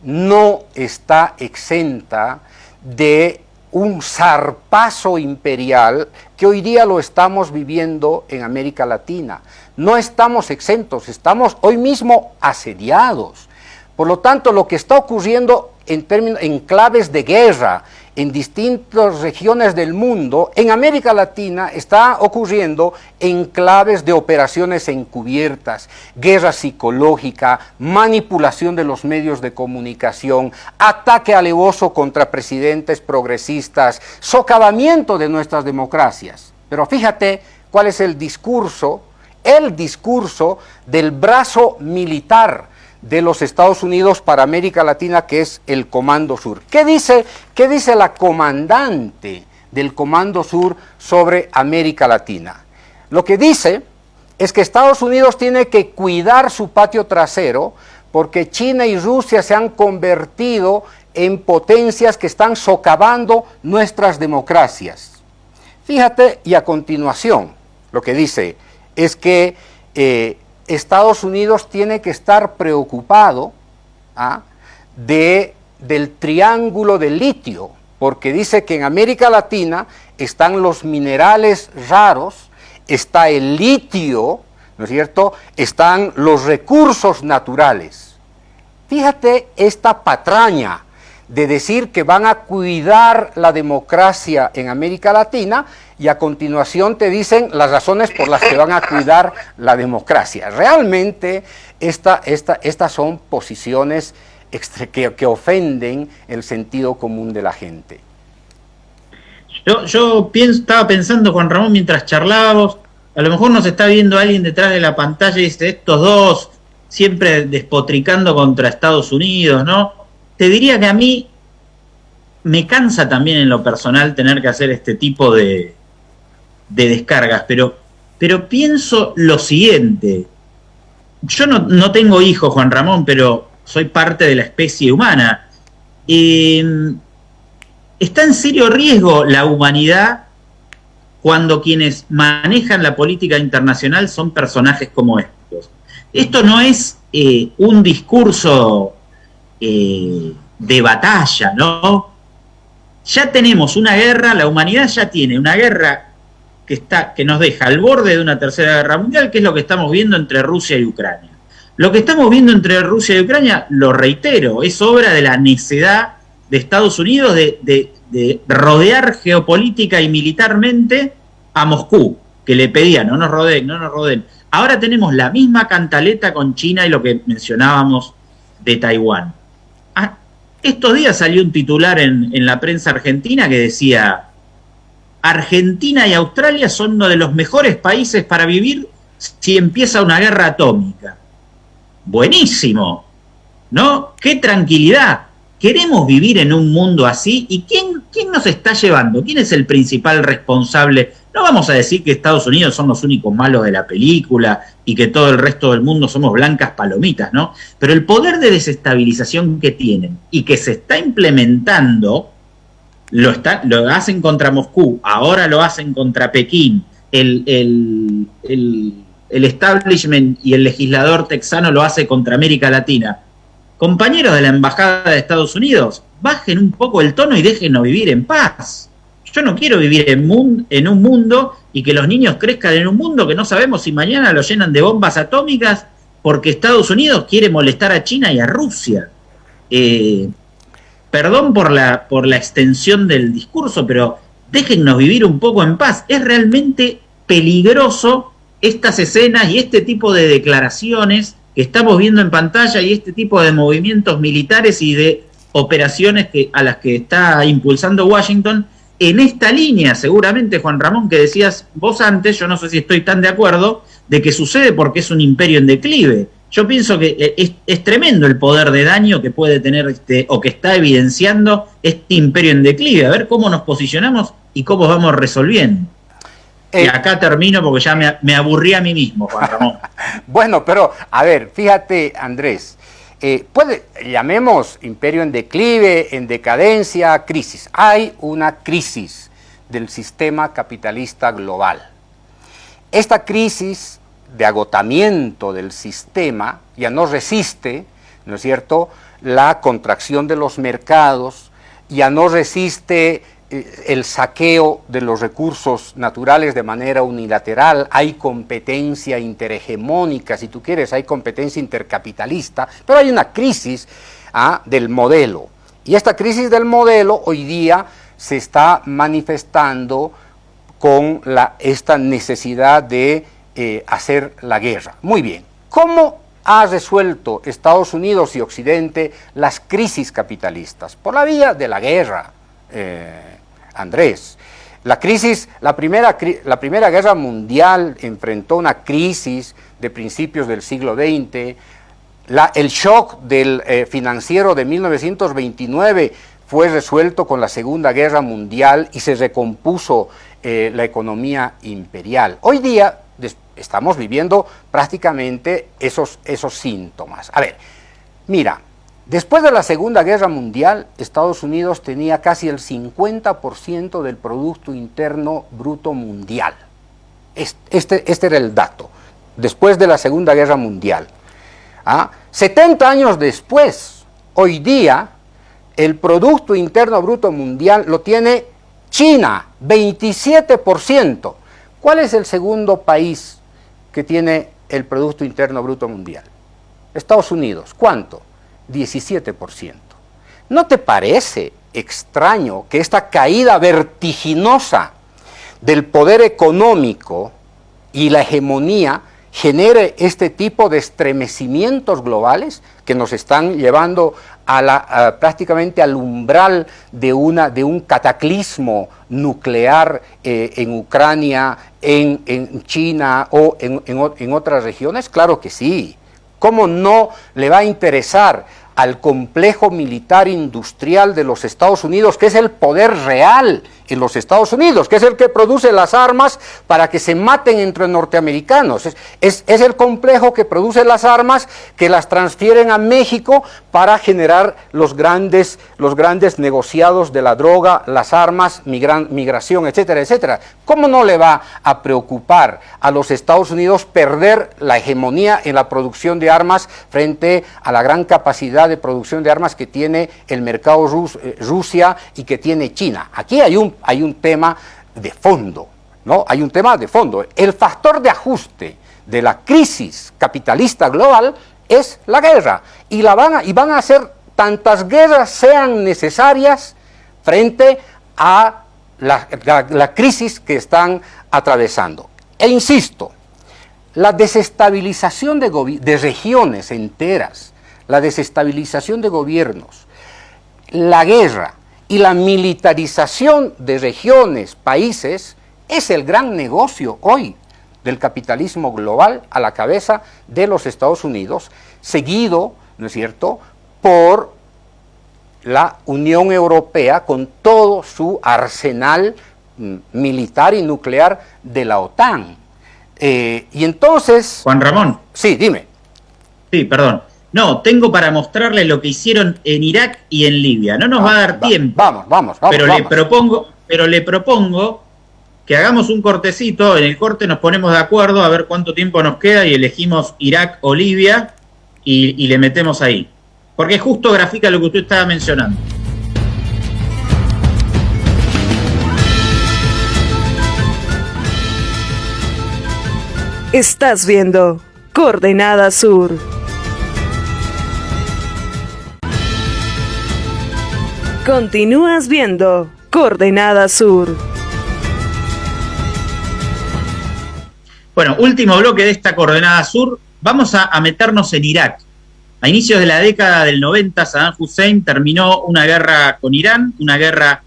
no está exenta de un zarpazo imperial que hoy día lo estamos viviendo en América Latina. No estamos exentos, estamos hoy mismo asediados. Por lo tanto, lo que está ocurriendo en, términos, en claves de guerra en distintas regiones del mundo, en América Latina está ocurriendo en claves de operaciones encubiertas, guerra psicológica, manipulación de los medios de comunicación, ataque alevoso contra presidentes progresistas, socavamiento de nuestras democracias. Pero fíjate cuál es el discurso, el discurso del brazo militar de los Estados Unidos para América Latina, que es el Comando Sur. ¿Qué dice, qué dice la comandante del Comando Sur sobre América Latina? Lo que dice es que Estados Unidos tiene que cuidar su patio trasero porque China y Rusia se han convertido en potencias que están socavando nuestras democracias. Fíjate, y a continuación, lo que dice es que eh, Estados Unidos tiene que estar preocupado ¿ah? de, del triángulo de litio, porque dice que en América Latina están los minerales raros, está el litio, ¿no es cierto? Están los recursos naturales. Fíjate esta patraña de decir que van a cuidar la democracia en América Latina y a continuación te dicen las razones por las que van a cuidar la democracia. Realmente esta, estas son posiciones que, que, ofenden el sentido común de la gente. Yo, yo pienso, estaba pensando, Juan Ramón, mientras charlábamos, a lo mejor nos está viendo alguien detrás de la pantalla y dice, estos dos siempre despotricando contra Estados Unidos, ¿no? Te diría que a mí me cansa también en lo personal tener que hacer este tipo de, descargas, pero, pero pienso lo siguiente. Yo no, tengo hijos, Juan Ramón, pero soy parte de la especie humana. Em, ¿Está en serio riesgo la humanidad cuando quienes manejan la política internacional son personajes como estos? Esto no es eh, un discurso eh, de batalla, ¿no? Ya tenemos una guerra, la humanidad ya tiene una guerra que, está, que nos deja al borde de una tercera guerra mundial, que es lo que estamos viendo entre Rusia y Ucrania. Lo que estamos viendo entre Rusia y Ucrania, lo reitero, es obra de la necedad de Estados Unidos de, rodear geopolítica y militarmente a Moscú, que le pedía, no nos rodeen, no nos rodeen. Ahora tenemos la misma cantaleta con China y lo que mencionábamos de Taiwán. Estos días salió un titular en la prensa argentina que decía, Argentina y Australia son uno de los mejores países para vivir si empieza una guerra atómica. Buenísimo, ¿no? ¡Qué tranquilidad! ¿Queremos vivir en un mundo así? ¿Y quién, quién nos está llevando? ¿Quién es el principal responsable? No vamos a decir que Estados Unidos son los únicos malos de la película y que todo el resto del mundo somos blancas palomitas, ¿no? Pero el poder de desestabilización que tienen y que se está implementando, lo, está, lo hacen contra Moscú, ahora lo hacen contra Pekín, el, el, el establishment y el legislador texano lo hace contra América Latina compañeros de la Embajada de Estados Unidos, bajen un poco el tono y déjenos vivir en paz. Yo no quiero vivir en, un mundo y que los niños crezcan en un mundo que no sabemos si mañana lo llenan de bombas atómicas porque Estados Unidos quiere molestar a China y a Rusia. Eh, perdón por la, por la extensión del discurso, pero déjennos vivir un poco en paz. Es realmente peligroso estas escenas y este tipo de declaraciones que estamos viendo en pantalla y este tipo de movimientos militares y de operaciones que, a las que está impulsando Washington en esta línea, seguramente, Juan Ramón, que decías vos antes, yo no sé si estoy tan de acuerdo, de que sucede porque es un imperio en declive. Yo pienso que eh, es, tremendo el poder de daño que puede tener este, o que está evidenciando este imperio en declive. A ver cómo nos posicionamos y cómo vamos resolviendo. Y eh, acá termino porque ya me, me aburrí a mí mismo, Juan Ramón. bueno, pero a ver, fíjate, Andrés, eh, puede, llamemos imperio en declive, en decadencia, crisis. Hay una crisis del sistema capitalista global. Esta crisis de agotamiento del sistema ya no resiste, ¿no es cierto?, la contracción de los mercados, ya no resiste el saqueo de los recursos naturales de manera unilateral, hay competencia interhegemónica, si tú quieres, hay competencia intercapitalista, pero hay una crisis ¿ah? del modelo. Y esta crisis del modelo hoy día se está manifestando con la, esta necesidad de eh, hacer la guerra. Muy bien, ¿cómo ha resuelto Estados Unidos y Occidente las crisis capitalistas? Por la vía de la guerra. Eh, Andrés. La crisis, la primera, la primera guerra mundial enfrentó una crisis de principios del siglo XX, el shock eh, financiero de 1929 fue resuelto con la Segunda Guerra Mundial y se recompuso eh, la economía imperial. Hoy día estamos viviendo prácticamente esos, esos síntomas. A ver, mira, Después de la Segunda Guerra Mundial, Estados Unidos tenía casi el 50% del Producto Interno Bruto Mundial. Este, este, era el dato, después de la Segunda Guerra Mundial. 70 ¿Ah? años después, hoy día, el Producto Interno Bruto Mundial lo tiene China, 27%. ¿Cuál es el segundo país que tiene el Producto Interno Bruto Mundial? Estados Unidos. ¿Cuánto? 17%. ¿No te parece extraño que esta caída vertiginosa del poder económico y la hegemonía genere este tipo de estremecimientos globales que nos están llevando a la, prácticamente al umbral de, una, de un cataclismo nuclear eh, en Ucrania, en, China o en, en otras regiones? Claro que sí. ¿Cómo no le va a interesar al complejo militar industrial de los Estados Unidos, que es el poder real en los Estados Unidos, que es el que produce las armas para que se maten entre norteamericanos. Es, el complejo que produce las armas que las transfieren a México para generar los grandes, los grandes negociados de la droga, las armas, migración, etcétera, etcétera. ¿Cómo no le va a preocupar a los Estados Unidos perder la hegemonía en la producción de armas frente a la gran capacidad de producción de armas que tiene el mercado eh, Rusia y que tiene China? Aquí hay un hay un tema de fondo, ¿no? Hay un tema de fondo. El factor de ajuste de la crisis capitalista global es la guerra. Y, van, a, hacer tantas guerras sean necesarias frente a la, crisis que están atravesando. E insisto, la desestabilización de, de regiones enteras, la desestabilización de gobiernos, la guerra y la militarización de regiones, países, es el gran negocio hoy del capitalismo global a la cabeza de los Estados Unidos, seguido, ¿no es cierto?, por la Unión Europea con todo su arsenal mm, militar y nuclear de la OTAN. Eh, y entonces... Juan Ramón. Sí, dime. Sí, perdón. No, tengo para mostrarle lo que hicieron en Irak y en Libia. No nos va a dar tiempo. Vamos, vamos, vamos. Pero le propongo, pero le propongo que hagamos un cortecito. En el corte nos ponemos de acuerdo a ver cuánto tiempo nos queda y elegimos Irak o Libia y, y le metemos ahí. Porque justo grafica lo que usted estaba mencionando. Estás viendo Coordenada Sur. Continúas viendo Coordenada Sur. Bueno, último bloque de esta Coordenada Sur. Vamos a, meternos en Irak. A inicios de la década del 90, Saddam Hussein terminó una guerra con Irán, una guerra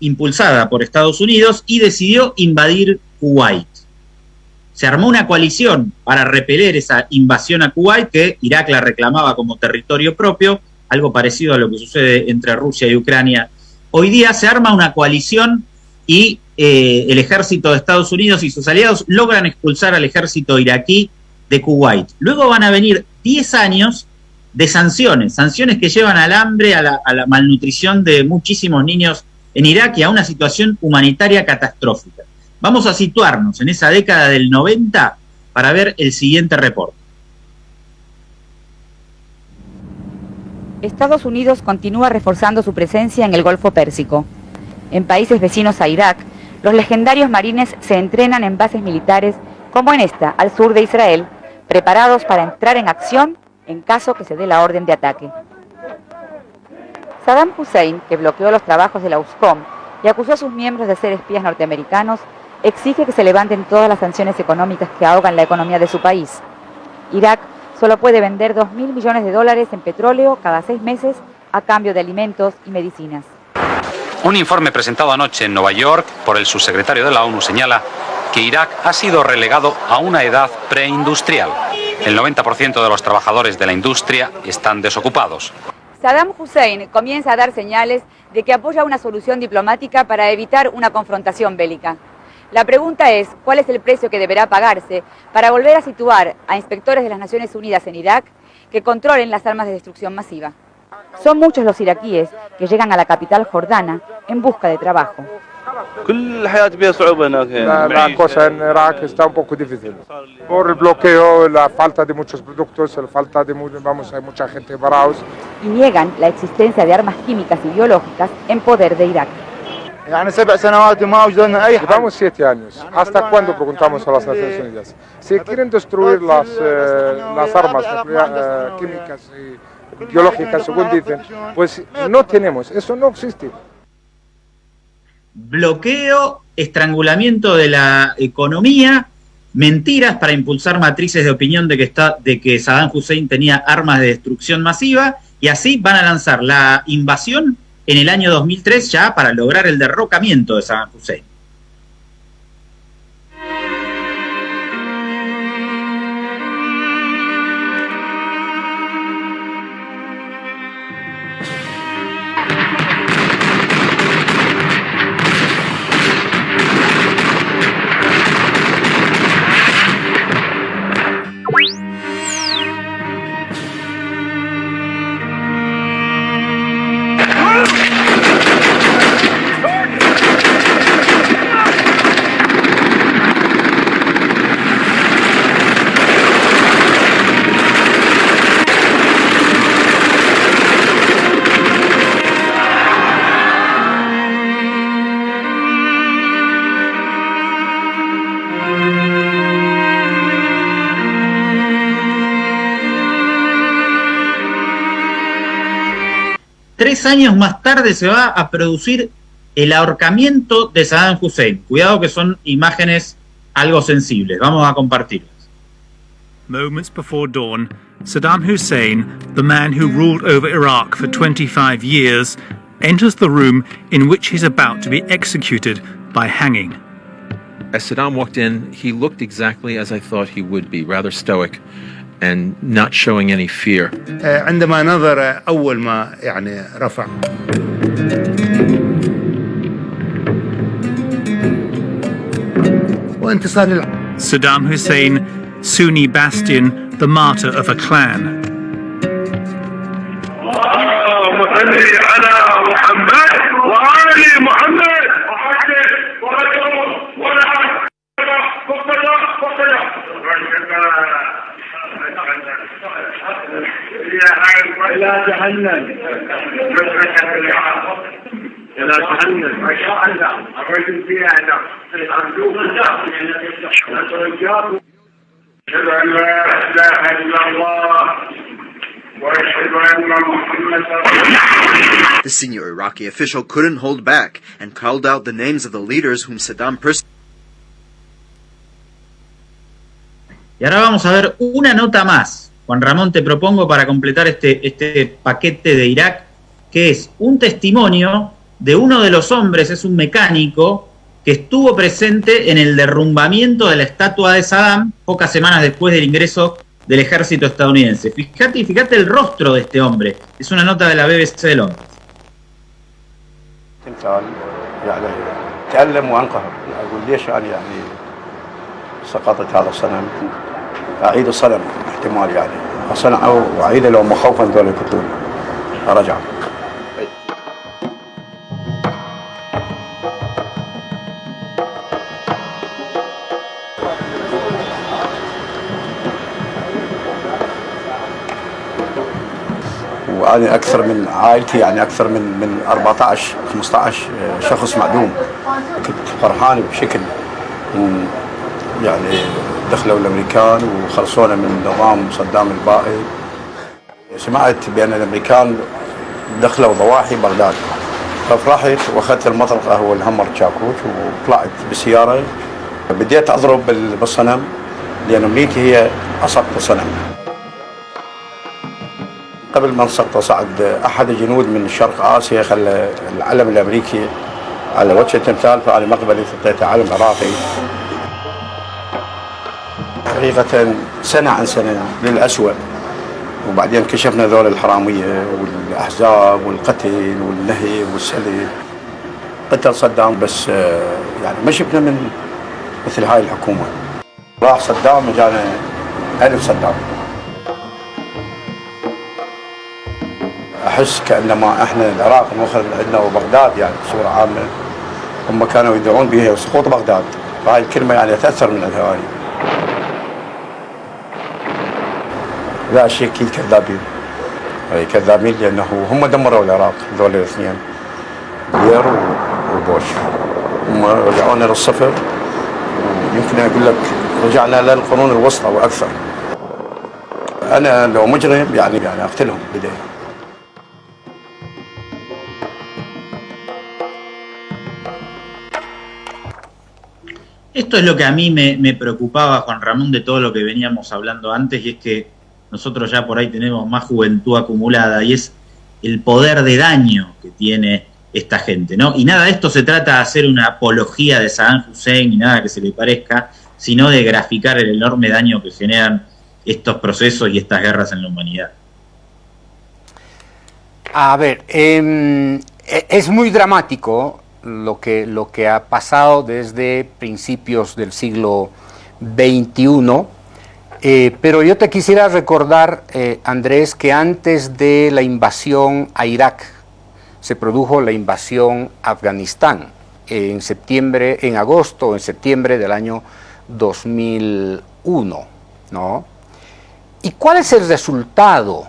impulsada por Estados Unidos, y decidió invadir Kuwait. Se armó una coalición para repeler esa invasión a Kuwait, que Irak la reclamaba como territorio propio, algo parecido a lo que sucede entre Rusia y Ucrania. Hoy día se arma una coalición y eh, el ejército de Estados Unidos y sus aliados logran expulsar al ejército iraquí de Kuwait. Luego van a venir 10 años de sanciones, sanciones que llevan al hambre, a la, malnutrición de muchísimos niños en Irak y a una situación humanitaria catastrófica. Vamos a situarnos en esa década del 90 para ver el siguiente reporte. Estados Unidos continúa reforzando su presencia en el Golfo Pérsico. En países vecinos a Irak, los legendarios marines se entrenan en bases militares como en esta, al sur de Israel, preparados para entrar en acción en caso que se dé la orden de ataque. Saddam Hussein, que bloqueó los trabajos de la USCOM y acusó a sus miembros de ser espías norteamericanos, exige que se levanten todas las sanciones económicas que ahogan la economía de su país. Irak solo puede vender 2.000 millones de dólares en petróleo cada seis meses a cambio de alimentos y medicinas. Un informe presentado anoche en Nueva York por el subsecretario de la ONU señala que Irak ha sido relegado a una edad preindustrial. El 90% de los trabajadores de la industria están desocupados. Saddam Hussein comienza a dar señales de que apoya una solución diplomática para evitar una confrontación bélica. La pregunta es, ¿cuál es el precio que deberá pagarse para volver a situar a inspectores de las Naciones Unidas en Irak que controlen las armas de destrucción masiva? Son muchos los iraquíes que llegan a la capital jordana en busca de trabajo. La, cosa en Irak está un poco difícil. Por el bloqueo, la falta de muchos productos, la falta de vamos, hay mucha gente parados. Y niegan la existencia de armas químicas y biológicas en poder de Irak. Llevamos siete años. ¿Hasta cuándo preguntamos a las Naciones Unidas? Si quieren destruir las, eh, las armas eh, químicas y biológicas, según dicen, pues no tenemos, eso no existe. Bloqueo, estrangulamiento de la economía, mentiras para impulsar matrices de opinión de que, está, de que Saddam Hussein tenía armas de destrucción masiva, y así van a lanzar la invasión en el año 2003 ya para lograr el derrocamiento de Saddam Hussein. Tres años más tarde se va a producir el ahorcamiento de Saddam Hussein. Cuidado que son imágenes algo sensibles. Vamos a compartirlas. Moments before dawn, Saddam Hussein, the man who ruled over Iraq for 25 years, enters the room in which he's about to be executed by hanging. As Saddam walked in, he looked exactly as I thought he would be, rather stoic and not showing any fear. عندما نظر أول ما يعني رفع وانتصار Saddam Hussein, Sunni bastion, the martyr of a clan. إلى جهنم إلى جهنم ما شاء الله الرجل فيها أشهد أن لا إله إلا الله وأشهد أن محمدا The senior Iraqi official couldn't hold back and called out the names of the leaders whom Saddam persecuted. Y ahora vamos a ver una nota más. Juan Ramón, te propongo para completar este, este paquete de Irak, que es un testimonio de uno de los hombres, es un mecánico, que estuvo presente en el derrumbamiento de la estatua de Saddam pocas semanas después del ingreso del ejército estadounidense. Fíjate, fíjate el rostro de este hombre. Es una nota de la BBC de Londres. أعيد صنم احتمال يعني. أصلا أو اعيده لو مخوفا دول يقتلون رجعوا وأنا أكثر من عائلتي يعني أكثر من من 14 15 آه، شخص معدوم. كنت فرحان بشكل يعني دخلوا الأمريكان وخلصونا من نظام صدام البائد. سمعت بأن الأمريكان دخلوا ضواحي بغداد. ففرحت وأخذت المطرقه هو الهمر تشاكوش وطلعت بالسياره بديت أضرب بالصنم لأن أمنيتي هي اسقط الصنم قبل ما نسقطه صعد أحد الجنود من شرق آسيا خلى العلم الأمريكي على وجه التمثال فأنا مقبلي حطيته علم عراقي. حقيقة سنة عن سنة للأسوأ. وبعدين كشفنا ذول الحرامية والأحزاب والقتل والنهب والسلب. قتل صدام بس يعني ما شفنا من مثل هاي الحكومة. راح صدام وجانا ألف صدام. أحس كأنما إحنا العراق المخرج عندنا وبغداد يعني بصورة عامة. هم كانوا يدعون بها سقوط بغداد. هاي الكلمة يعني تأثر من الهواني لا شيء أكيد كذابين. كذابين لأنه هم دمروا العراق ذول الاثنين بير وبوش. هم رجعونا للصفر. ويمكن أقول لك رجعنا للقرون الوسطى وأكثر. أنا لو مجرم يعني يعني أقتلهم بداية. Esto es lo que a mí me, me, preocupaba, Juan Ramón, de todo lo que veníamos hablando antes, y es que nosotros ya por ahí tenemos más juventud acumulada, y es el poder de daño que tiene esta gente, ¿no? Y nada de esto se trata de hacer una apología de Saddam Hussein ni nada que se le parezca, sino de graficar el enorme daño que generan estos procesos y estas guerras en la humanidad. A ver, eh, es muy dramático lo que, lo que ha pasado desde principios del siglo XXI, eh, pero yo te quisiera recordar, eh, Andrés, que antes de la invasión a Irak se produjo la invasión a Afganistán en septiembre, en agosto en septiembre del año 2001, ¿no? ¿Y cuál es el resultado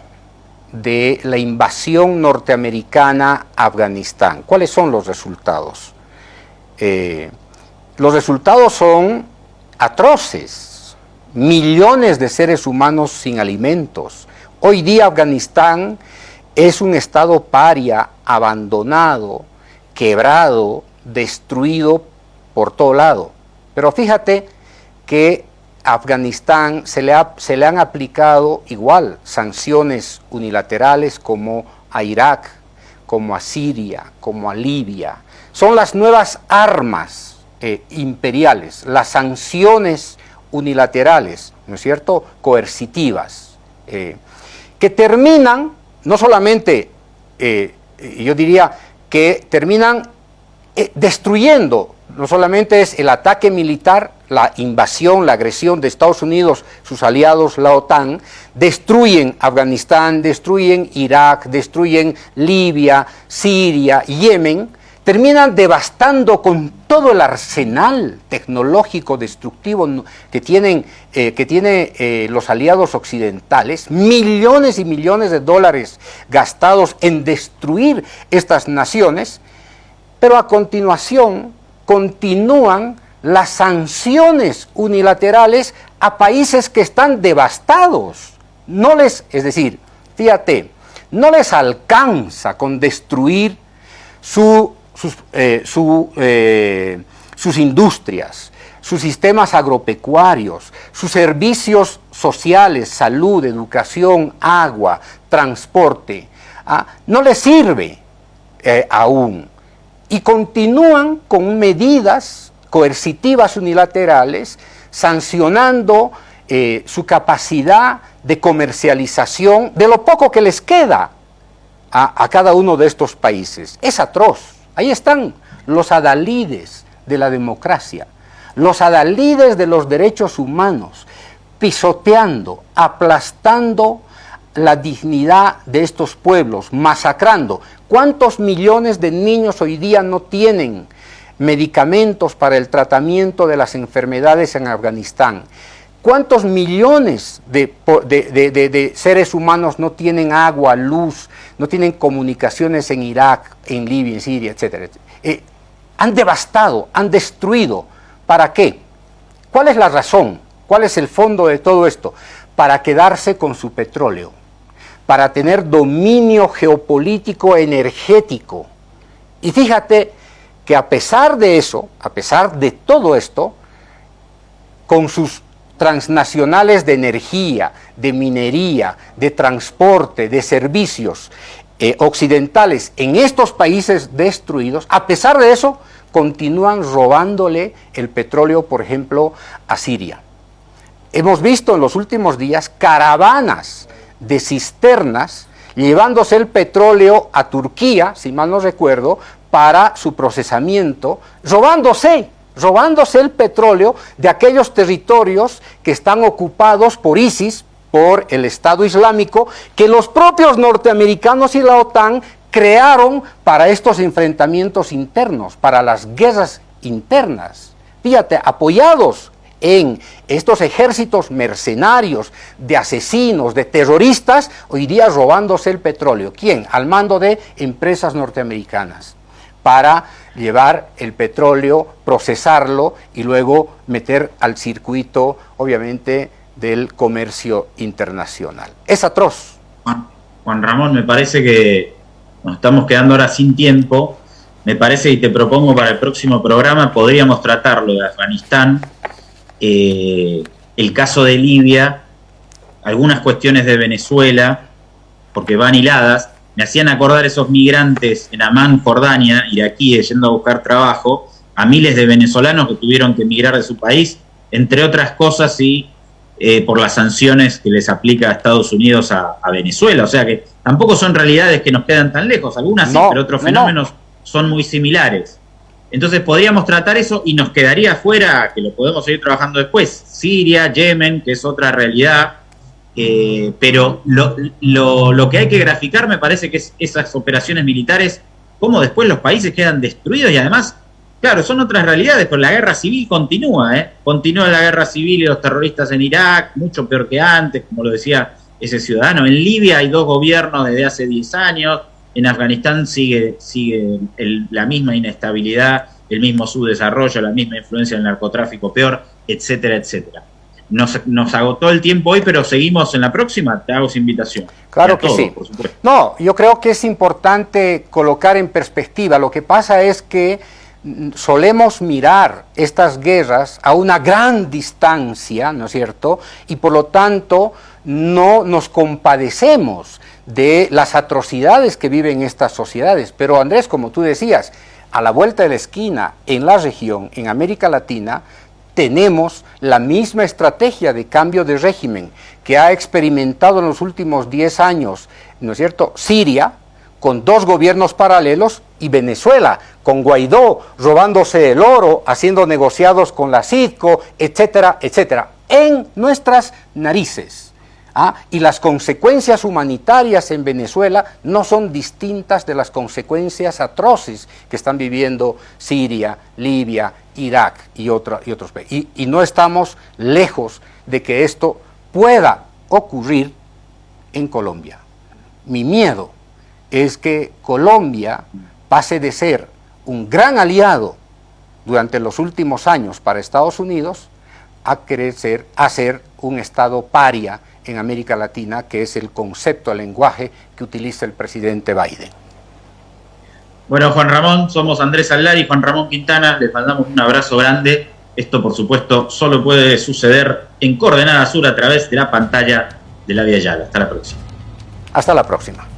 de la invasión norteamericana a Afganistán. ¿Cuáles son los resultados? Eh, los resultados son atroces, millones de seres humanos sin alimentos. Hoy día Afganistán es un estado paria, abandonado, quebrado, destruido por todo lado. Pero fíjate que a Afganistán se le, se le han aplicado igual sanciones unilaterales como a Irak, como a Siria, como a Libia. Son las nuevas armas eh, imperiales, las sanciones unilaterales, ¿no es cierto?, coercitivas, eh, que terminan, no solamente, eh, yo diría, que terminan destruyendo, no solamente es el ataque militar, la invasión, la agresión de Estados Unidos, sus aliados, la OTAN, destruyen Afganistán, destruyen Irak, destruyen Libia, Siria, Yemen, terminan devastando con todo el arsenal tecnológico destructivo que tienen eh, que tiene, eh, los aliados occidentales, millones y millones de dólares gastados en destruir estas naciones, pero a continuación continúan las sanciones unilaterales a países que están devastados. No les, es decir, fíjate, no les alcanza con destruir su, sus, eh, eh, sus industrias, sus sistemas agropecuarios, sus servicios sociales, salud, educación, agua, transporte. ¿ah? No les sirve eh, aún. Y continúan con medidas coercitivas unilaterales, sancionando su capacidad de comercialización de lo poco que les queda a cada uno de estos países. Es atroz. Ahí están los adalides de la democracia, los adalides de los derechos humanos, pisoteando, aplastando la dignidad de estos pueblos, masacrando. ¿Cuántos millones de niños hoy día no tienen medicamentos para el tratamiento de las enfermedades en Afganistán. ¿Cuántos millones de, seres humanos no tienen agua, luz, no tienen comunicaciones en Irak, en Libia, en Siria, etcétera? Eh, han devastado, han destruido. ¿Para qué? ¿Cuál es la razón? ¿Cuál es el fondo de todo esto? Para quedarse con su petróleo, para tener dominio geopolítico energético. Y fíjate, que a pesar de eso, a pesar de todo esto, con sus transnacionales de energía, de minería, de transporte, de servicios eh, occidentales en estos países destruidos, a pesar de eso, continúan robándole el petróleo, por ejemplo, a Siria. Hemos visto en los últimos días caravanas de cisternas llevándose el petróleo a Turquía, si mal no recuerdo, para su procesamiento, robándose, robándose el petróleo de aquellos territorios que están ocupados por ISIS, por el Estado Islámico, que los propios norteamericanos y la OTAN crearon para estos enfrentamientos internos, para las guerras internas. Fíjate, apoyados en estos ejércitos mercenarios, de asesinos, de terroristas, hoy día robándose el petróleo. ¿Quién? Al mando de empresas norteamericanas para llevar el petróleo, procesarlo y luego meter al circuito, obviamente, del comercio internacional. Es atroz. Juan, Ramón, me parece que nos estamos quedando ahora sin tiempo. Me parece y te propongo para el próximo programa, podríamos tratarlo de Afganistán, eh, el caso de Libia, algunas cuestiones de Venezuela, porque van hiladas, me hacían acordar esos migrantes en Amán, Jordania, iraquíes, yendo a buscar trabajo, a miles de venezolanos que tuvieron que emigrar de su país, entre otras cosas, y eh, por las sanciones que les aplica a Estados Unidos a, Venezuela. O sea que tampoco son realidades que nos quedan tan lejos, algunas sí, pero otros fenómenos son muy similares. Entonces podríamos tratar eso y nos quedaría fuera, que lo podemos seguir trabajando después, Siria, Yemen, que es otra realidad, eh, pero lo, lo, que hay que graficar me parece que es esas operaciones militares, cómo después los países quedan destruidos y además, claro, son otras realidades, pero la guerra civil continúa, ¿eh? Continúa la guerra civil y los terroristas en Irak, mucho peor que antes, como lo decía ese ciudadano. En Libia hay dos gobiernos desde hace 10 años, en Afganistán sigue, sigue la misma inestabilidad, el mismo subdesarrollo, la misma influencia del narcotráfico peor, etcétera, etcétera. Nos, nos agotó el tiempo hoy, pero seguimos en la próxima. Te hago esa invitación. Claro que sí. No, yo creo que es importante colocar en perspectiva. Lo que pasa es que mm, solemos mirar estas guerras a una gran distancia, ¿no es cierto? Y por lo tanto no nos compadecemos de las atrocidades que viven estas sociedades. Pero Andrés, como tú decías, a la vuelta de la esquina, en la región, en América Latina, tenemos la misma estrategia de cambio de régimen que ha experimentado en los últimos 10 años, ¿no es cierto?, Siria, con dos gobiernos paralelos, y Venezuela, con Guaidó robándose el oro, haciendo negociados con la CITCO, etcétera, etcétera, en nuestras narices. ¿ah? Y las consecuencias humanitarias en Venezuela no son distintas de las consecuencias atroces que están viviendo Siria, Libia, Irak y, otros países. Y, no estamos lejos de que esto pueda ocurrir en Colombia. Mi miedo es que Colombia pase de ser un gran aliado durante los últimos años para Estados Unidos a crecer, a ser un Estado paria en América Latina, que es el concepto, el lenguaje que utiliza el presidente Biden. Bueno, Juan Ramón, somos Andrés Allar y Juan Ramón Quintana, les mandamos un abrazo grande. Esto, por supuesto, solo puede suceder en Coordenada Sur a través de la pantalla de la Vía Yala. Hasta la próxima. Hasta la próxima.